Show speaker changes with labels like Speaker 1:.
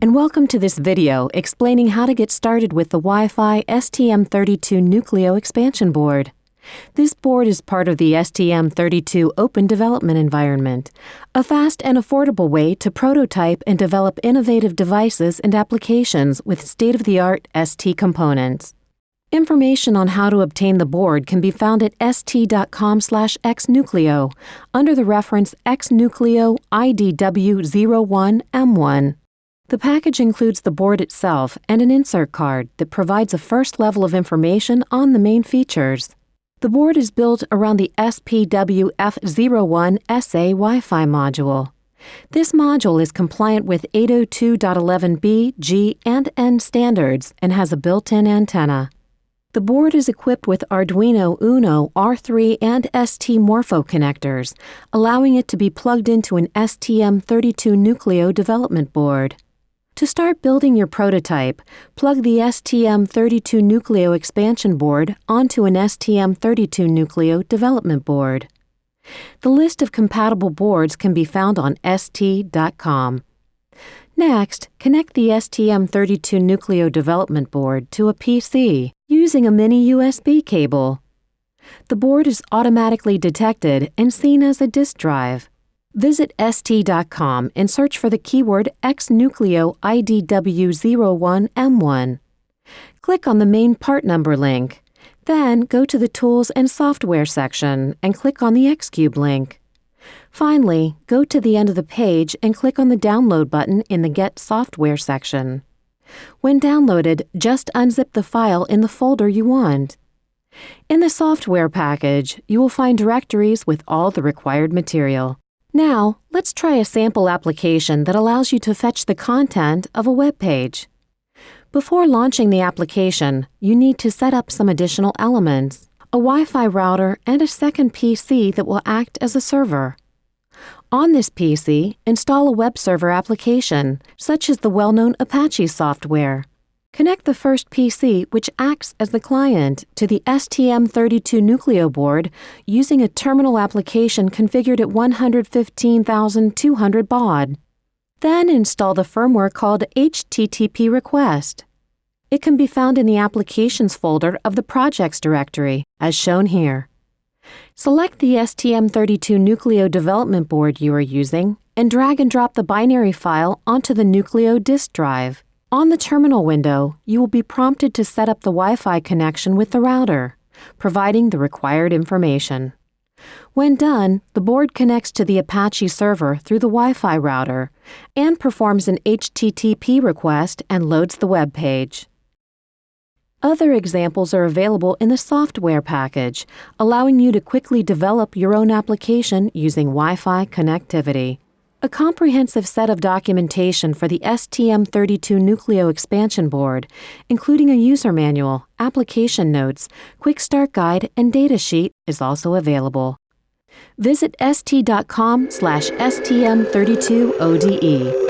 Speaker 1: and welcome to this video explaining how to get started with the Wi-Fi STM32 Nucleo expansion board. This board is part of the STM32 Open Development Environment, a fast and affordable way to prototype and develop innovative devices and applications with state-of-the-art ST components. Information on how to obtain the board can be found at st.com/xnucleo under the reference xnucleo IDW01M1. The package includes the board itself and an insert card that provides a first level of information on the main features. The board is built around the SPWF01SA Wi-Fi module. This module is compliant with 802.11b, G, and N standards and has a built-in antenna. The board is equipped with Arduino Uno R3 and ST Morpho connectors, allowing it to be plugged into an STM32 Nucleo development board. To start building your prototype, plug the STM32 Nucleo expansion board onto an STM32 Nucleo development board. The list of compatible boards can be found on ST.com. Next, connect the STM32 Nucleo development board to a PC using a mini USB cable. The board is automatically detected and seen as a disk drive. Visit ST.com and search for the keyword XNucleo IDW01M1. Click on the main part number link. Then go to the Tools and Software section and click on the Xcube link. Finally, go to the end of the page and click on the Download button in the Get Software section. When downloaded, just unzip the file in the folder you want. In the software package, you will find directories with all the required material. Now, let's try a sample application that allows you to fetch the content of a web page. Before launching the application, you need to set up some additional elements, a Wi-Fi router and a second PC that will act as a server. On this PC, install a web server application, such as the well-known Apache software. Connect the first PC, which acts as the client, to the STM32 Nucleo board using a terminal application configured at 115,200 baud. Then install the firmware called HTTP Request. It can be found in the Applications folder of the Projects directory, as shown here. Select the STM32 Nucleo development board you are using and drag and drop the binary file onto the Nucleo disk drive. On the terminal window, you will be prompted to set up the Wi-Fi connection with the router, providing the required information. When done, the board connects to the Apache server through the Wi-Fi router and performs an HTTP request and loads the web page. Other examples are available in the software package, allowing you to quickly develop your own application using Wi-Fi connectivity. A comprehensive set of documentation for the STM32 Nucleo expansion board, including a user manual, application notes, quick start guide, and datasheet is also available. Visit st.com slash stm32ode.